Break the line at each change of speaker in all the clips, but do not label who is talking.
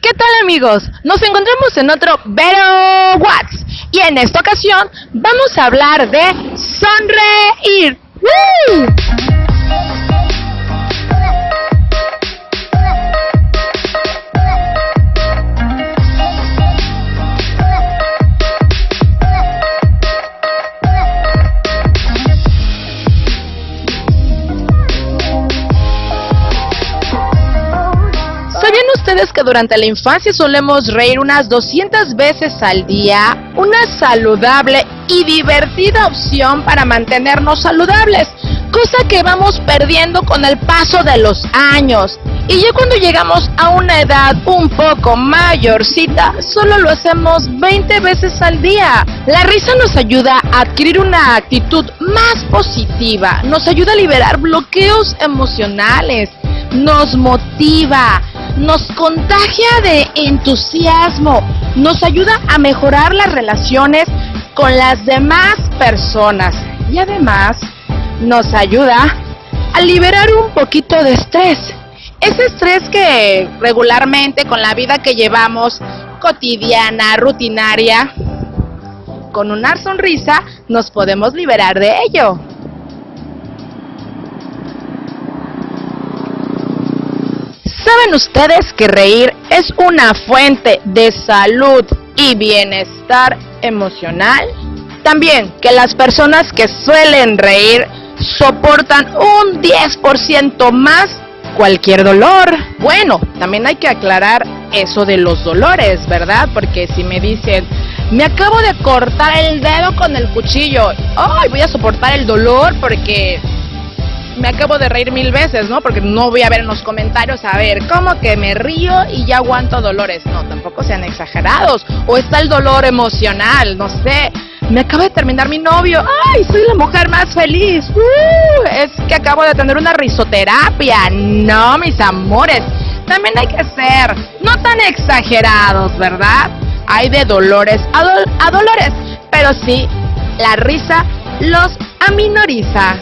¿Qué tal amigos? Nos encontramos en otro Better Watts y en esta ocasión vamos a hablar de sonreír. ¿Sabían ustedes que durante la infancia solemos reír unas 200 veces al día? Una saludable y divertida opción para mantenernos saludables, cosa que vamos perdiendo con el paso de los años. Y ya cuando llegamos a una edad un poco mayorcita, solo lo hacemos 20 veces al día. La risa nos ayuda a adquirir una actitud más positiva, nos ayuda a liberar bloqueos emocionales, nos motiva, nos contagia de entusiasmo, nos ayuda a mejorar las relaciones con las demás personas y además nos ayuda a liberar un poquito de estrés. Ese estrés que regularmente con la vida que llevamos cotidiana, rutinaria, con una sonrisa nos podemos liberar de ello. ¿Saben ustedes que reír es una fuente de salud y bienestar emocional? También que las personas que suelen reír soportan un 10% más cualquier dolor. Bueno, también hay que aclarar eso de los dolores, ¿verdad? Porque si me dicen, me acabo de cortar el dedo con el cuchillo, ay, voy a soportar el dolor porque me acabo de reír mil veces, ¿no? Porque no voy a ver en los comentarios, a ver, ¿cómo que me río y ya aguanto dolores? No, tampoco sean exagerados. O está el dolor emocional, no sé. Me acaba de terminar mi novio. ¡Ay, soy la mujer más feliz! ¡Uh! es que acabo de tener una risoterapia. No, mis amores. También hay que ser no tan exagerados, ¿verdad? Hay de dolores a, a dolores. Pero sí, la risa los aminoriza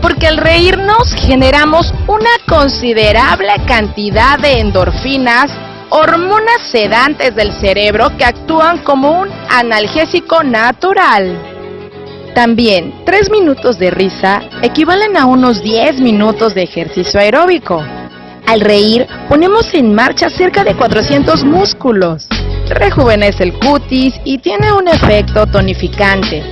porque al reírnos generamos una considerable cantidad de endorfinas, hormonas sedantes del cerebro que actúan como un analgésico natural. También, 3 minutos de risa equivalen a unos 10 minutos de ejercicio aeróbico. Al reír, ponemos en marcha cerca de 400 músculos. Rejuvenece el cutis y tiene un efecto tonificante.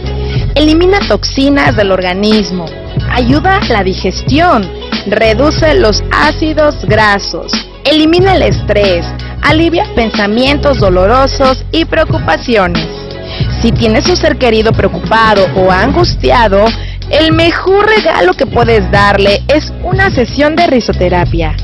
Elimina toxinas del organismo, ayuda a la digestión, reduce los ácidos grasos, elimina el estrés, alivia pensamientos dolorosos y preocupaciones. Si tienes un ser querido preocupado o angustiado, el mejor regalo que puedes darle es una sesión de risoterapia.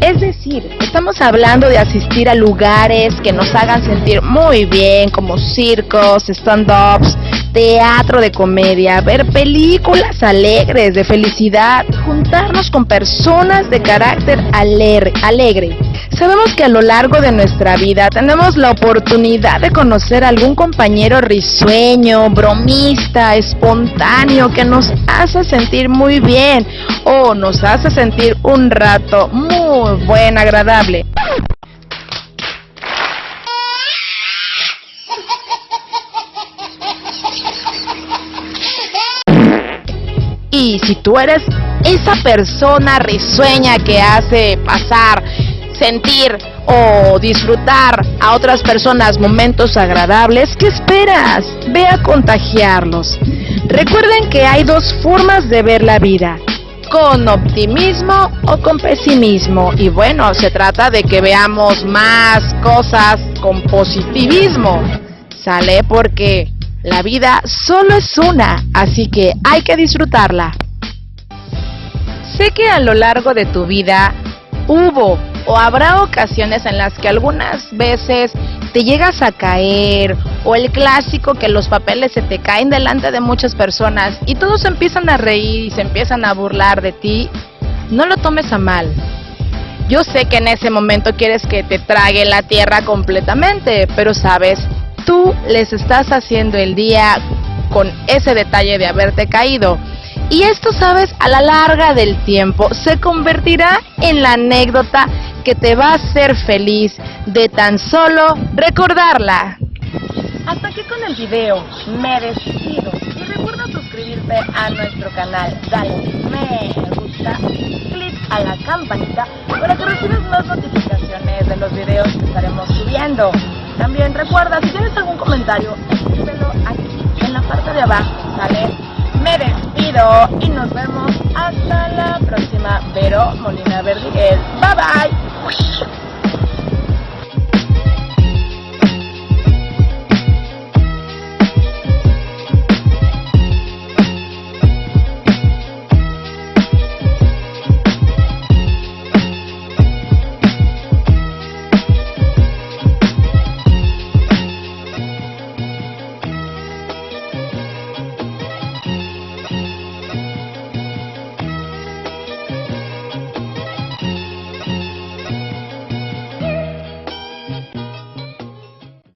Es decir, estamos hablando de asistir a lugares que nos hagan sentir muy bien, como circos, stand-ups, teatro de comedia, ver películas alegres de felicidad, juntarnos con personas de carácter alegre. Sabemos que a lo largo de nuestra vida tenemos la oportunidad de conocer a algún compañero risueño, bromista, espontáneo, que nos hace sentir muy bien o nos hace sentir un rato muy buen, agradable. Y si tú eres esa persona risueña que hace pasar, sentir o disfrutar a otras personas momentos agradables, ¿qué esperas? Ve a contagiarlos. Recuerden que hay dos formas de ver la vida, con optimismo o con pesimismo. Y bueno, se trata de que veamos más cosas con positivismo. ¿Sale? Porque la vida solo es una, así que hay que disfrutarla. Sé que a lo largo de tu vida hubo o habrá ocasiones en las que algunas veces te llegas a caer o el clásico que los papeles se te caen delante de muchas personas y todos empiezan a reír y se empiezan a burlar de ti, no lo tomes a mal. Yo sé que en ese momento quieres que te trague la tierra completamente, pero sabes, tú les estás haciendo el día con ese detalle de haberte caído. Y esto, sabes, a la larga del tiempo se convertirá en la anécdota que te va a hacer feliz de tan solo recordarla.
Hasta aquí con el video, me despido y recuerda suscribirte a nuestro canal, dale me gusta, clic a la campanita para que recibas más notificaciones de los videos que estaremos subiendo. También recuerda, si tienes algún comentario, escríbelo aquí en la parte de abajo, ¿sale? Me despido y nos vemos hasta la próxima. Vero Molina Verdiguel. Bye bye.